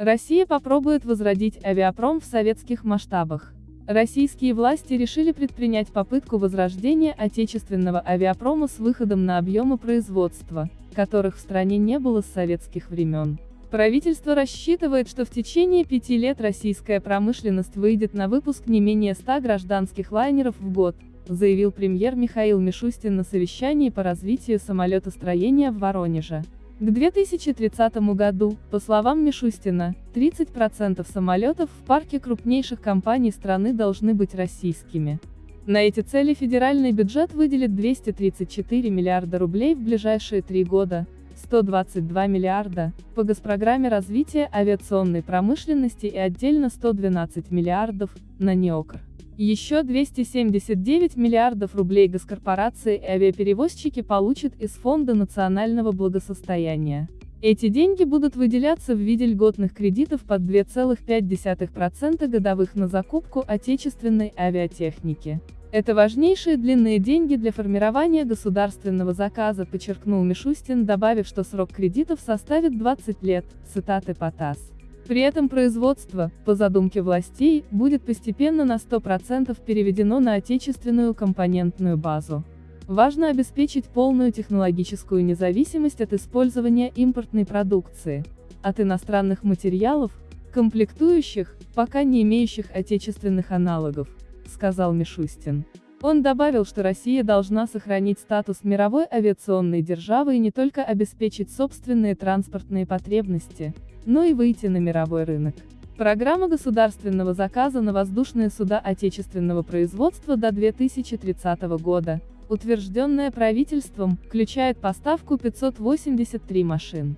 Россия попробует возродить авиапром в советских масштабах. Российские власти решили предпринять попытку возрождения отечественного авиапрома с выходом на объемы производства, которых в стране не было с советских времен. Правительство рассчитывает, что в течение пяти лет российская промышленность выйдет на выпуск не менее 100 гражданских лайнеров в год, заявил премьер Михаил Мишустин на совещании по развитию самолетостроения в Воронеже. К 2030 году, по словам Мишустина, 30% самолетов в парке крупнейших компаний страны должны быть российскими. На эти цели федеральный бюджет выделит 234 миллиарда рублей в ближайшие три года, 122 миллиарда, по госпрограмме развития авиационной промышленности и отдельно 112 миллиардов, на НЕОКР. Еще 279 миллиардов рублей госкорпорации и авиаперевозчики получат из Фонда национального благосостояния. Эти деньги будут выделяться в виде льготных кредитов под 2,5% годовых на закупку отечественной авиатехники. Это важнейшие длинные деньги для формирования государственного заказа, подчеркнул Мишустин, добавив, что срок кредитов составит 20 лет, цитаты по ТАСС. При этом производство, по задумке властей, будет постепенно на 100% переведено на отечественную компонентную базу. Важно обеспечить полную технологическую независимость от использования импортной продукции, от иностранных материалов, комплектующих, пока не имеющих отечественных аналогов сказал Мишустин. Он добавил, что Россия должна сохранить статус мировой авиационной державы и не только обеспечить собственные транспортные потребности, но и выйти на мировой рынок. Программа государственного заказа на воздушные суда отечественного производства до 2030 года, утвержденная правительством, включает поставку 583 машин.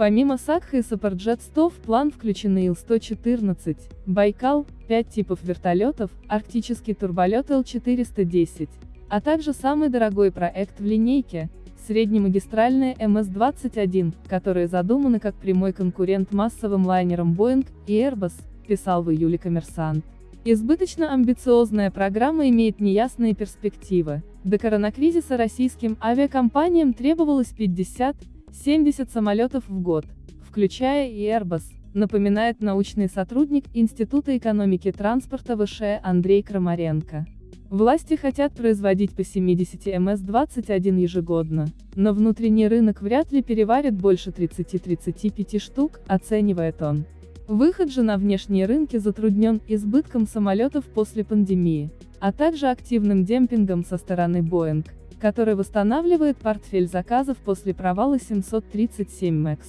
Помимо Сакха и Сапарджет 100 в план включены Ил-114, Байкал, 5 типов вертолетов, арктический турболет Ил-410, а также самый дорогой проект в линейке, среднемагистральные МС-21, которые задуманы как прямой конкурент массовым лайнерам Boeing и Airbus, писал в июле коммерсант. Избыточно амбициозная программа имеет неясные перспективы. До коронакризиса российским авиакомпаниям требовалось 50, 70 самолетов в год, включая и Airbus, напоминает научный сотрудник Института экономики транспорта ВШ Андрей Крамаренко. Власти хотят производить по 70 МС-21 ежегодно, но внутренний рынок вряд ли переварит больше 30-35 штук, оценивает он. Выход же на внешние рынки затруднен избытком самолетов после пандемии, а также активным демпингом со стороны Boeing, который восстанавливает портфель заказов после провала 737 MAX.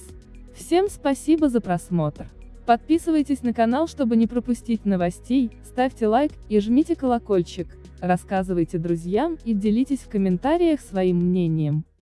Всем спасибо за просмотр. Подписывайтесь на канал, чтобы не пропустить новостей, ставьте лайк и жмите колокольчик, рассказывайте друзьям и делитесь в комментариях своим мнением.